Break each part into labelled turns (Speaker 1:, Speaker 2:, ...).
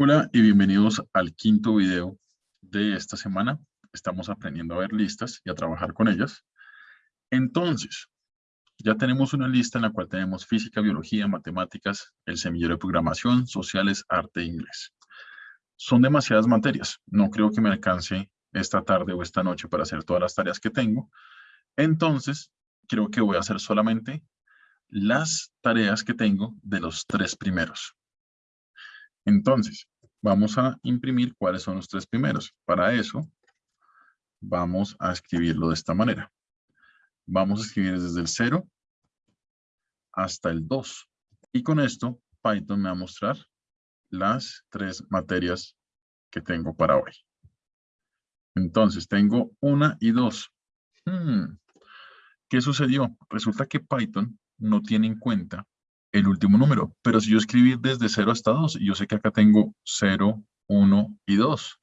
Speaker 1: Hola y bienvenidos al quinto video de esta semana. Estamos aprendiendo a ver listas y a trabajar con ellas. Entonces, ya tenemos una lista en la cual tenemos física, biología, matemáticas, el semillero de programación, sociales, arte e inglés. Son demasiadas materias. No creo que me alcance esta tarde o esta noche para hacer todas las tareas que tengo. Entonces, creo que voy a hacer solamente las tareas que tengo de los tres primeros. Entonces, vamos a imprimir cuáles son los tres primeros. Para eso, vamos a escribirlo de esta manera. Vamos a escribir desde el 0 hasta el 2. Y con esto, Python me va a mostrar las tres materias que tengo para hoy. Entonces, tengo una y dos. Hmm, ¿Qué sucedió? Resulta que Python no tiene en cuenta el último número. Pero si yo escribí desde 0 hasta 2, y yo sé que acá tengo 0, 1 y 2.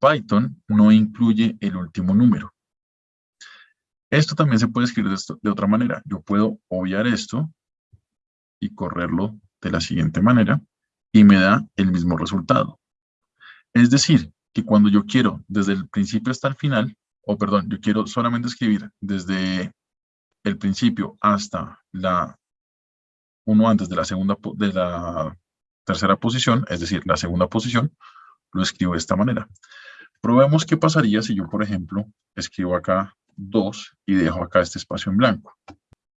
Speaker 1: Python no incluye el último número. Esto también se puede escribir de, de otra manera. Yo puedo obviar esto y correrlo de la siguiente manera y me da el mismo resultado. Es decir, que cuando yo quiero desde el principio hasta el final, o perdón, yo quiero solamente escribir desde el principio hasta la uno antes de la segunda de la tercera posición, es decir, la segunda posición, lo escribo de esta manera. Probemos qué pasaría si yo, por ejemplo, escribo acá 2 y dejo acá este espacio en blanco.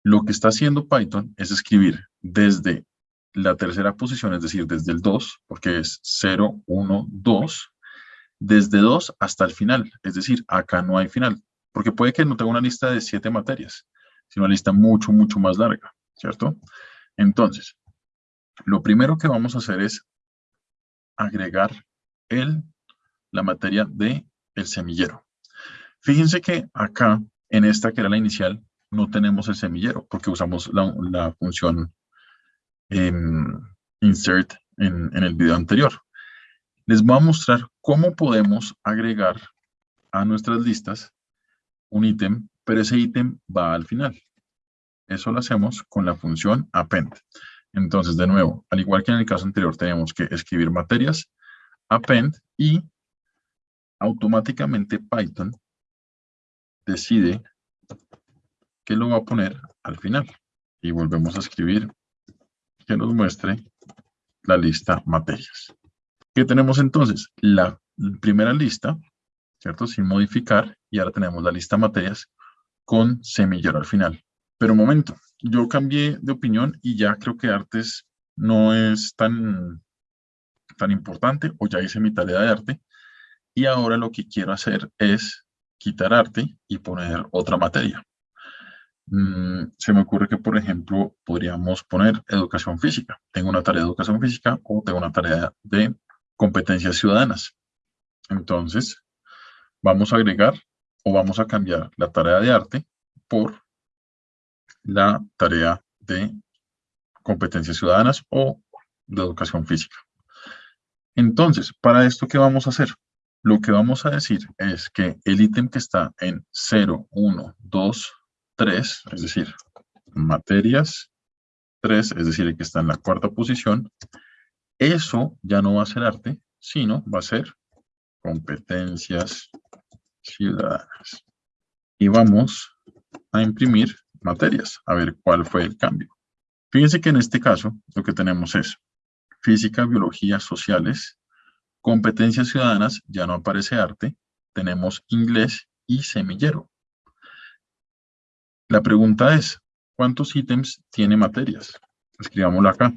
Speaker 1: Lo que está haciendo Python es escribir desde la tercera posición, es decir, desde el 2, porque es 0, 1, 2, desde 2 hasta el final, es decir, acá no hay final, porque puede que no tenga una lista de 7 materias, sino una lista mucho, mucho más larga, ¿cierto? Entonces, lo primero que vamos a hacer es agregar el, la materia de el semillero. Fíjense que acá, en esta que era la inicial, no tenemos el semillero porque usamos la, función em, insert en, en el video anterior. Les voy a mostrar cómo podemos agregar a nuestras listas un ítem, pero ese ítem va al final. Eso lo hacemos con la función append. Entonces, de nuevo, al igual que en el caso anterior, tenemos que escribir materias, append, y automáticamente Python decide que lo va a poner al final. Y volvemos a escribir que nos muestre la lista materias. ¿Qué tenemos entonces? La primera lista, ¿cierto? Sin modificar, y ahora tenemos la lista materias con semillero al final. Pero un momento, yo cambié de opinión y ya creo que artes no es tan, tan importante o ya hice mi tarea de arte y ahora lo que quiero hacer es quitar arte y poner otra materia. Mm, se me ocurre que, por ejemplo, podríamos poner educación física. Tengo una tarea de educación física o tengo una tarea de competencias ciudadanas. Entonces, vamos a agregar o vamos a cambiar la tarea de arte por la tarea de competencias ciudadanas o de educación física. Entonces, para esto, ¿qué vamos a hacer? Lo que vamos a decir es que el ítem que está en 0, 1, 2, 3, es decir, materias 3, es decir, el que está en la cuarta posición, eso ya no va a ser arte, sino va a ser competencias ciudadanas. Y vamos a imprimir materias, a ver cuál fue el cambio. Fíjense que en este caso lo que tenemos es física, biología, sociales, competencias ciudadanas, ya no aparece arte, tenemos inglés y semillero. La pregunta es, ¿cuántos ítems tiene materias? Escribámoslo acá.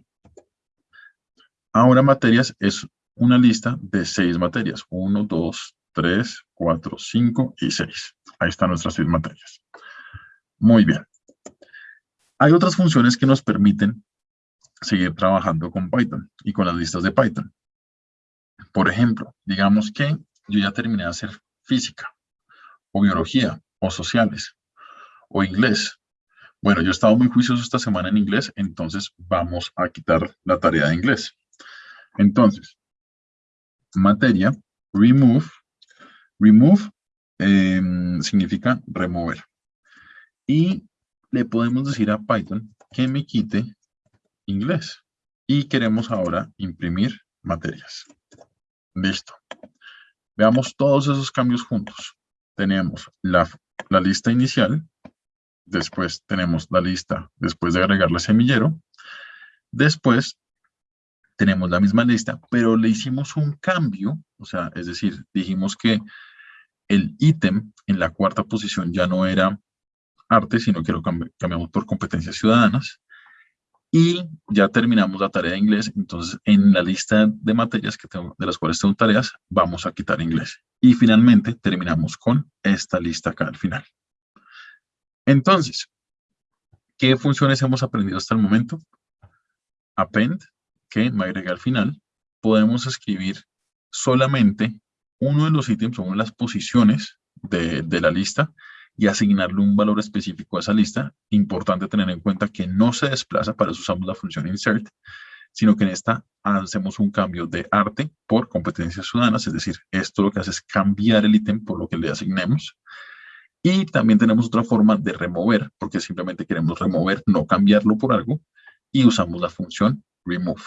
Speaker 1: Ahora materias es una lista de seis materias. Uno, dos, tres, cuatro, cinco y seis. Ahí están nuestras seis materias. Muy bien. Hay otras funciones que nos permiten seguir trabajando con Python y con las listas de Python. Por ejemplo, digamos que yo ya terminé de hacer física, o biología, o sociales, o inglés. Bueno, yo he estado muy juicioso esta semana en inglés, entonces vamos a quitar la tarea de inglés. Entonces, materia, remove. Remove em, significa remover. Y le podemos decir a Python que me quite inglés. Y queremos ahora imprimir materias. Listo. Veamos todos esos cambios juntos. Tenemos la, la lista inicial, después tenemos la lista después de agregarle semillero, después tenemos la misma lista, pero le hicimos un cambio, o sea, es decir, dijimos que el ítem en la cuarta posición ya no era arte, sino que lo cambiamos por competencias ciudadanas. Y ya terminamos la tarea de inglés, entonces en la lista de materias que tengo, de las cuales tengo tareas, vamos a quitar inglés. Y finalmente terminamos con esta lista acá al final. Entonces, ¿qué funciones hemos aprendido hasta el momento? Append, que me agrega al final, podemos escribir solamente uno de los ítems, o una de las posiciones de, de la lista, y asignarle un valor específico a esa lista. Importante tener en cuenta que no se desplaza, para eso usamos la función insert, sino que en esta hacemos un cambio de arte por competencias ciudadanas, es decir, esto lo que hace es cambiar el ítem por lo que le asignemos. Y también tenemos otra forma de remover, porque simplemente queremos remover, no cambiarlo por algo, y usamos la función remove.